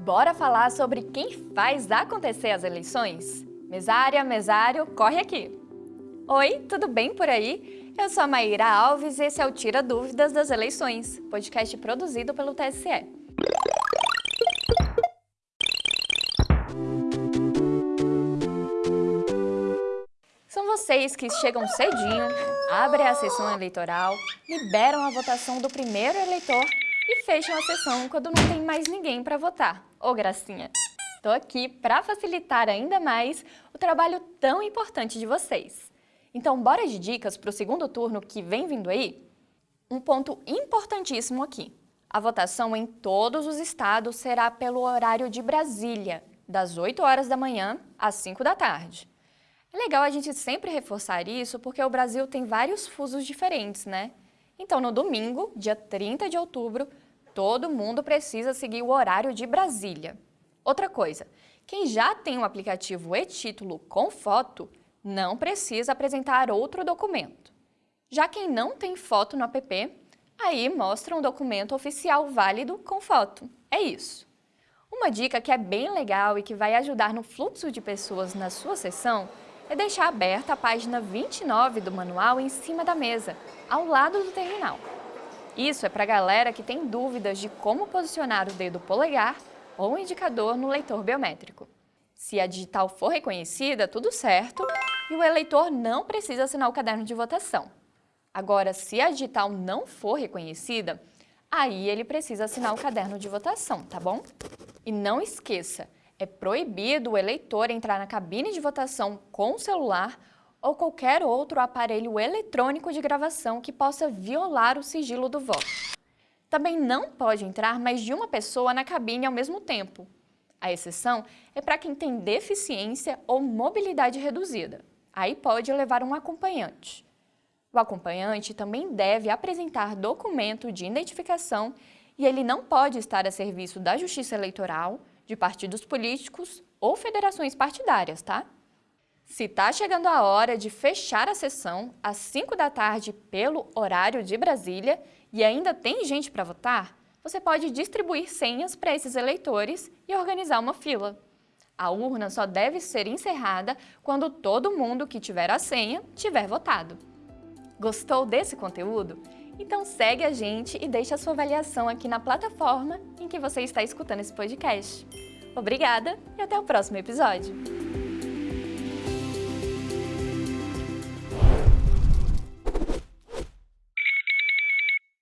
Bora falar sobre quem faz acontecer as eleições? Mesária, mesário, corre aqui! Oi, tudo bem por aí? Eu sou a Maíra Alves e esse é o Tira Dúvidas das Eleições, podcast produzido pelo TSE. São vocês que chegam cedinho, abrem a sessão eleitoral, liberam a votação do primeiro eleitor e fecham a sessão quando não tem mais ninguém para votar. Ô, gracinha! Estou aqui para facilitar ainda mais o trabalho tão importante de vocês. Então, bora de dicas para o segundo turno que vem vindo aí? Um ponto importantíssimo aqui. A votação em todos os estados será pelo horário de Brasília, das 8 horas da manhã às 5 da tarde. É legal a gente sempre reforçar isso porque o Brasil tem vários fusos diferentes, né? Então, no domingo, dia 30 de outubro, todo mundo precisa seguir o horário de Brasília. Outra coisa, quem já tem o aplicativo e-título com foto não precisa apresentar outro documento. Já quem não tem foto no app, aí mostra um documento oficial válido com foto. É isso. Uma dica que é bem legal e que vai ajudar no fluxo de pessoas na sua sessão é deixar aberta a página 29 do manual em cima da mesa, ao lado do terminal. Isso é para a galera que tem dúvidas de como posicionar o dedo polegar ou indicador no leitor biométrico. Se a digital for reconhecida, tudo certo, e o eleitor não precisa assinar o caderno de votação. Agora, se a digital não for reconhecida, aí ele precisa assinar o caderno de votação, tá bom? E não esqueça, é proibido o eleitor entrar na cabine de votação com o celular ou qualquer outro aparelho eletrônico de gravação que possa violar o sigilo do voto. Também não pode entrar mais de uma pessoa na cabine ao mesmo tempo. A exceção é para quem tem deficiência ou mobilidade reduzida. Aí pode levar um acompanhante. O acompanhante também deve apresentar documento de identificação e ele não pode estar a serviço da Justiça Eleitoral, de partidos políticos ou federações partidárias, tá? Se está chegando a hora de fechar a sessão às 5 da tarde pelo horário de Brasília e ainda tem gente para votar, você pode distribuir senhas para esses eleitores e organizar uma fila. A urna só deve ser encerrada quando todo mundo que tiver a senha tiver votado. Gostou desse conteúdo? Então segue a gente e deixe a sua avaliação aqui na plataforma em que você está escutando esse podcast. Obrigada e até o próximo episódio!